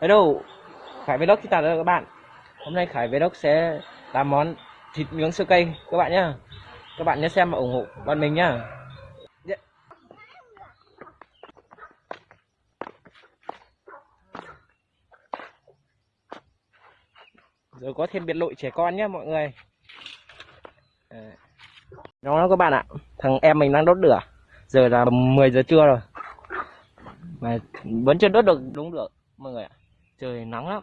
Hello, Khải Vlog xin chào tất cả các bạn. Hôm nay Khải Vlog sẽ làm món thịt nướng sơ cây các bạn nhá. Các bạn nhớ xem và ủng hộ bọn mình nhá. Dạ. Yeah. Rồi có thêm biệt lội trẻ con nhá mọi người. À. Đó các bạn ạ, thằng em mình đang đốt lửa. Giờ là 10 giờ trưa rồi. Mà vẫn chưa đốt được đúng được mọi người ạ trời nắng lắm.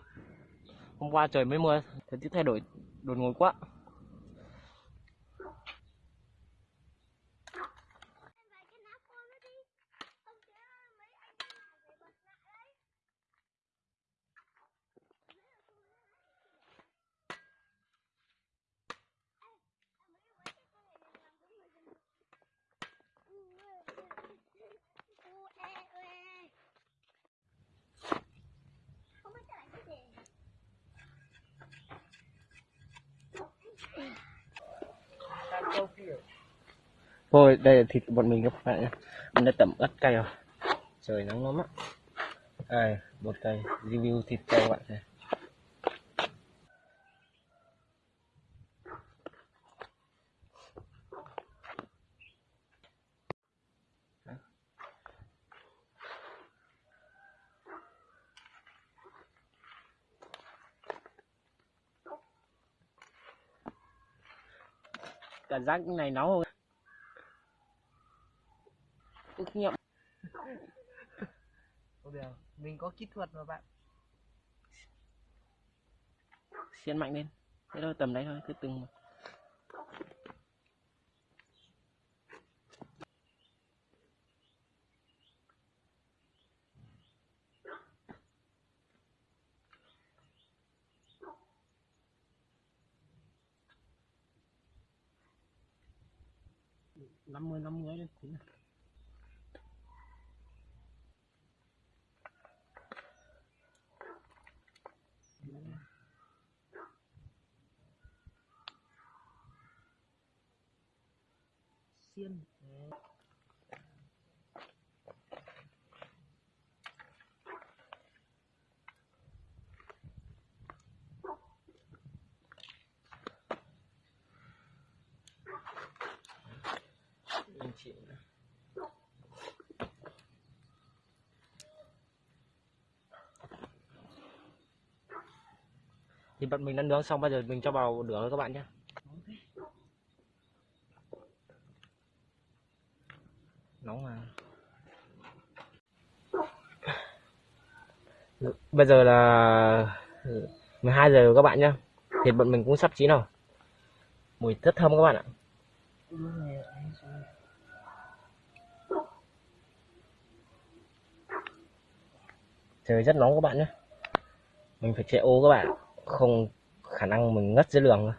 Hôm qua trời mới mưa, thời tiết thay đổi, đột ngột quá. Thôi đây là thịt của bọn mình các bạn nhé. Mình đã tẩm ớt cay rồi. Trời nắng lắm á. Đây, một cây Review thịt cho các bạn xem cảm giác này nóng không? Được mình có kỹ thuật mà bạn. Xiên mạnh lên. Thế thôi tầm đấy thôi cứ từng một. Năm mươi năm mươi lên xiên thì bạn mình đã nướng xong bây giờ mình cho vào lửa các bạn nhé bây giờ là ừ, 12 giờ các bạn nhá. Thịt bọn mình cũng sắp chín rồi. Mùi rất thơm các bạn ạ. Trời rất nóng các bạn nhé mình phải chạy ô các bạn không khả năng mình ngất dưới đường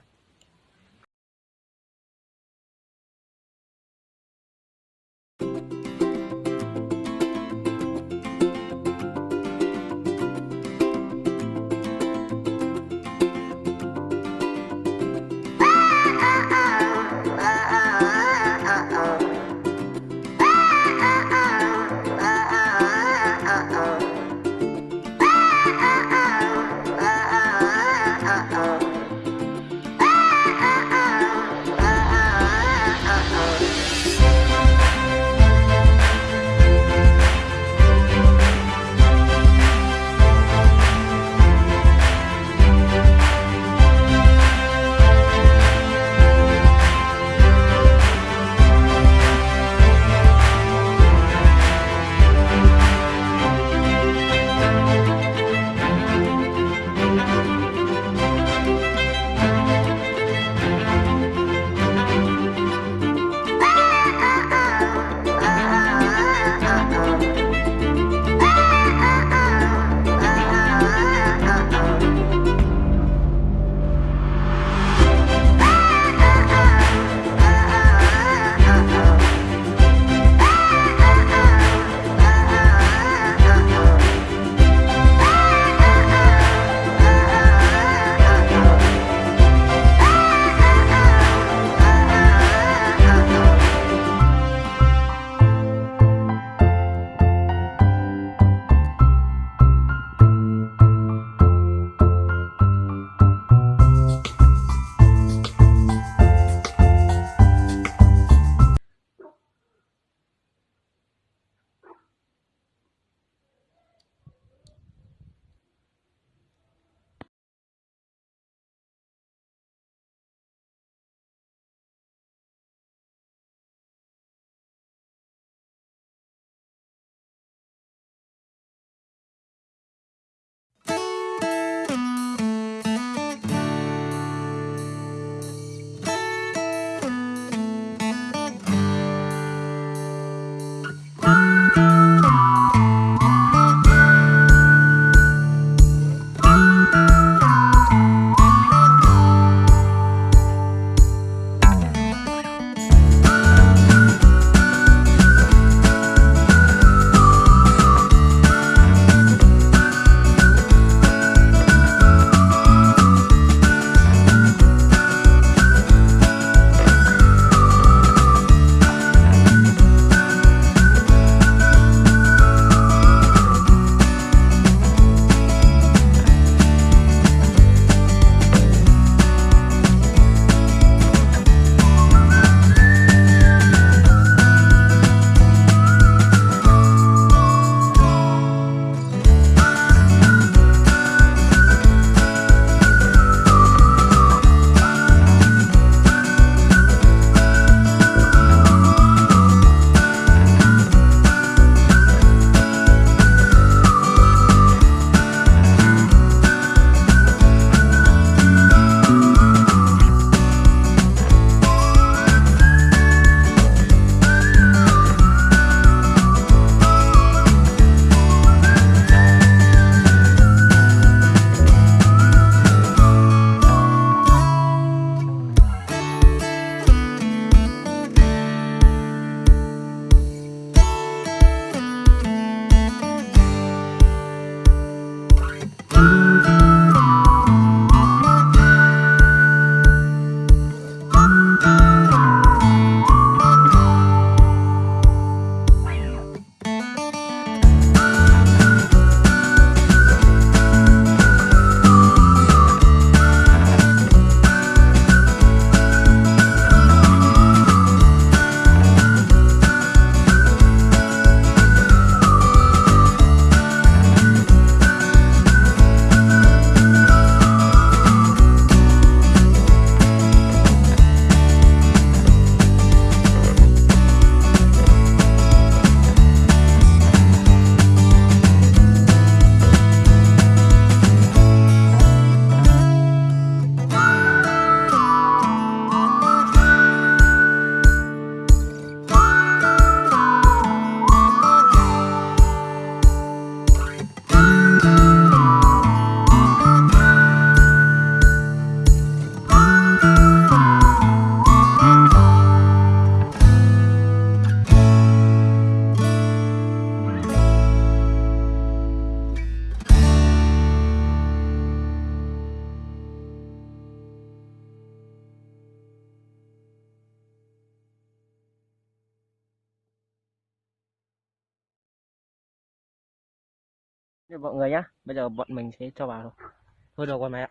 Thế mọi người nhá bây giờ bọn mình sẽ cho vào thôi. Thôi được rồi mày ạ.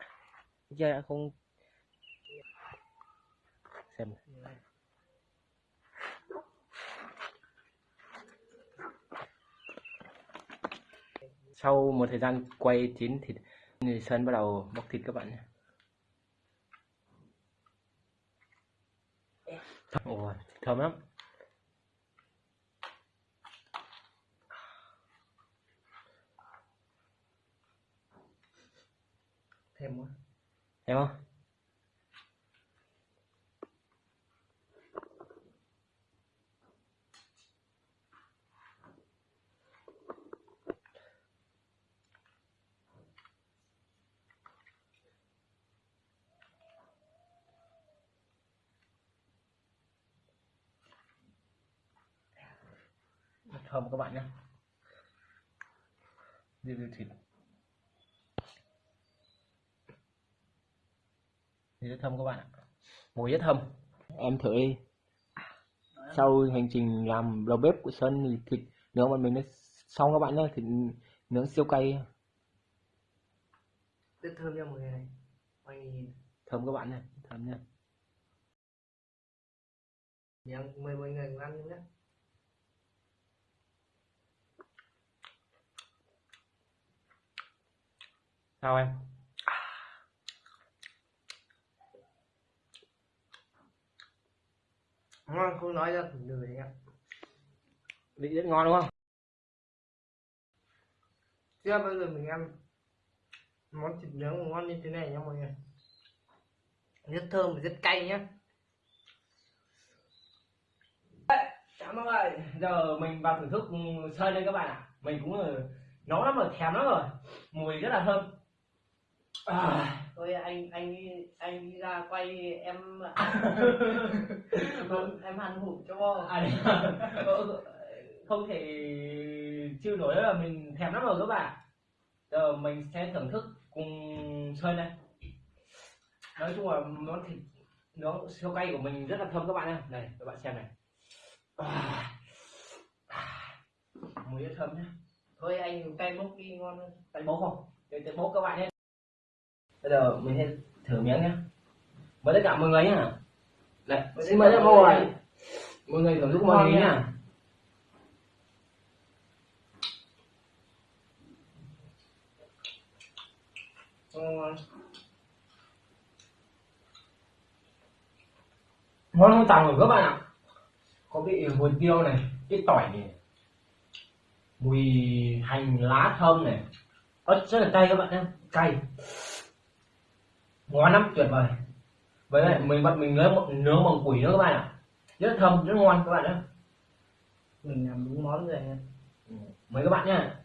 Chơi không xem sau một thời gian quay chín thịt thì Sơn bắt đầu bóc thịt các bạn nhé. Ồ, thơm lắm. Thêm quá Thấy không? Thơm các bạn nhé review thịt thì rất thơm các bạn ạ. Mùi rất thơm em thử đi. Sau hành trình làm đầu bếp của Sơn thì thịt nướng bọn mình nó xong các bạn nhé thịt nướng siêu cay. Rất thơm nha mọi người này. Mọi người nhìn. Thơm các bạn này thơm nha. Miệng mời mọi người cùng ăn nhé. Sao em ngon không nói ra lười anh ạ vị rất ngon đúng không chưa bao giờ mình ăn món thịt nướng ngon như thế này nha mọi người rất thơm và rất cay nhá Cảm ơn ơi, giờ mình vào thưởng thức sơn đây các bạn ạ. Mình cũng ờ, nấu lắm rồi, thèm lắm rồi. Mùi rất là thơm. À, thôi anh anh anh đi ra quay em em ăn hủ cho à, ờ, không thể chịu nổi là mình thèm lắm rồi các bạn. Giờ mình sẽ thưởng thức cùng sơn đây. Nói chung là món thịt nó siêu cay của mình rất là thơm các bạn nhé. Này, các bạn xem này. À, à, mùi rất thơm nhé. thôi anh cay bốc đi ngon hơn tay bố không để tay bố các bạn nhé bây giờ mình sẽ thử miếng nhé mời tất cả mọi người nhá. Đấy, xin mời tất cả mọi người. mọi người thưởng thức mọi người nhá. Ngon hơn tàu rồi các bạn ạ. Có vị mùi tiêu này cái tỏi này. Mùi hành lá thơm này. Ớt rất là cay các bạn nhé cay ngon lắm tuyệt vời. Với lại mình bắt mình nướng nướng bằng quỷ nữa các bạn ạ. Rất thơm rất ngon các bạn nhé mình làm đúng món rồi nha mời các bạn nhá.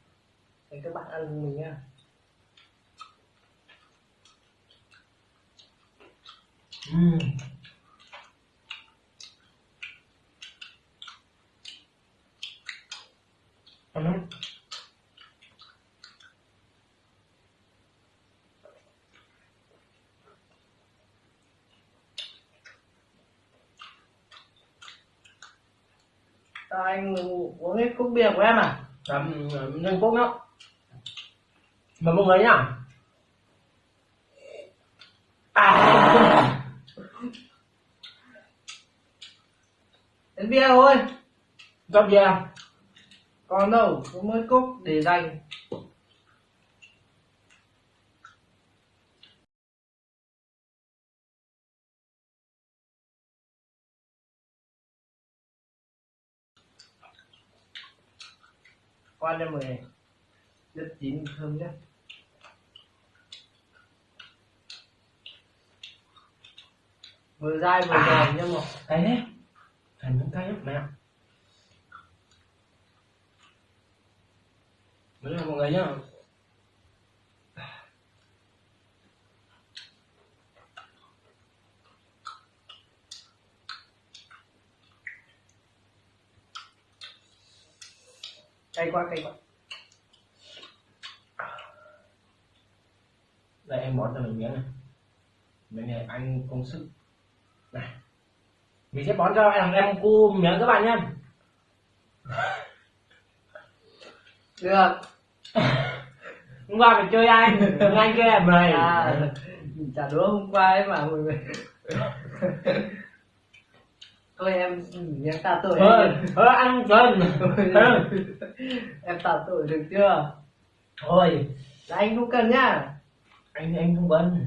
Thì các bạn ăn cùng mình nha Ừm. Ngon lắm. Sao anh uống hết cốc bia của em à? làm nhân cốt đó mời mọi người nhá? À. Đến bia thôi. Gì em Còn đâu, có mỗi cốc để dành Qua cho mười Rất chín thơm nhé. Vừa dai vừa À. giòn nhá một cay đấy thành những cay lắm mẹ. Đấy là mọi người nhá cay quá cay quá. Đây em bón cho mình miếng này. Bên này anh công sức. Này. Mình sẽ bón cho em em cu miếng các bạn nhé được. Hôm qua mình chơi anh anh kia mời à trả đũa hôm qua ấy mà thôi em miếng tạ tội thôi thôi ăn cơm em tạ tội được chưa? Thôi. Là anh không cần nhá. Anh anh không bận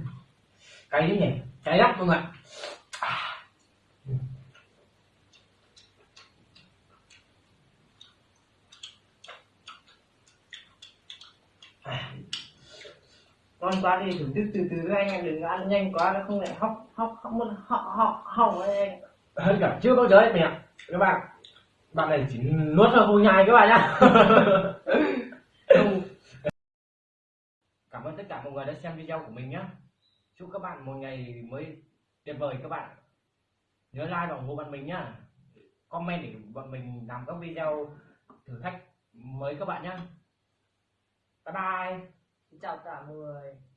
cay đấy nhỉ? Cay lắm không ạ. Ngon quá thì thưởng thức từ từ anh em đừng ăn nhanh quá nó không lại hóc hóc hóc mất họ họ hỏng anh hơn cả chưa bao giờ ấy mẹ. Các bạn bạn này chỉ nuốt thôi không nhai các bạn nhá. Cảm ơn tất cả mọi người đã xem video của mình nhé chúc các bạn một ngày mới tuyệt vời các bạn. Nhớ like và ủng hộ bạn mình nhá. Comment để bọn mình làm các video thử thách mới các bạn nhé bye bye. Chào cả mọi người